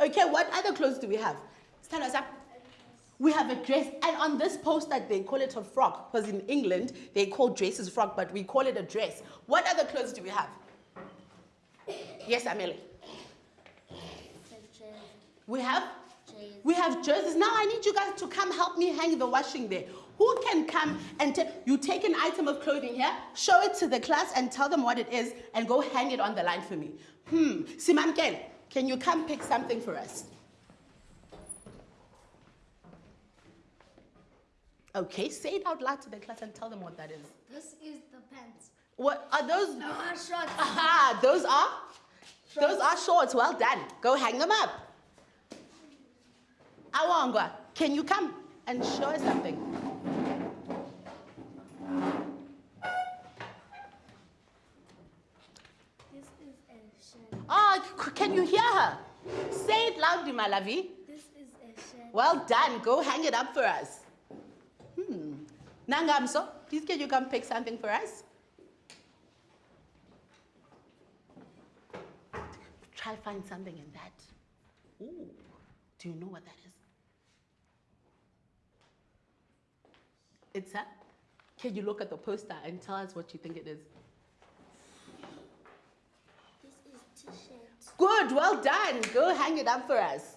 Okay, what other clothes do we have? Stand us up. We have a dress, and on this poster they call it a frock, because in England they call dresses frock, but we call it a dress. What other clothes do we have? Yes, Amelie. We have we have jerseys. Now I need you guys to come help me hang the washing there. Who can come and you take an item of clothing here, show it to the class and tell them what it is and go hang it on the line for me. Hmm. Simankel, can you come pick something for us? Okay, say it out loud to the class and tell them what that is. This is the pants. What are those? No, our shorts. Aha, those are? Those are shorts. Well done. Go hang them up. Awangwa, can you come and show us something? Can you hear her? Say it loudly, my lovey. This is. Well done. Go hang it up for us. Hmm. Nangamso, please can you come pick something for us? Try find something in that. Ooh. Do you know what that is? It's a. Can you look at the poster and tell us what you think it is? This is t-shirt. Good, well done. Go hang it up for us.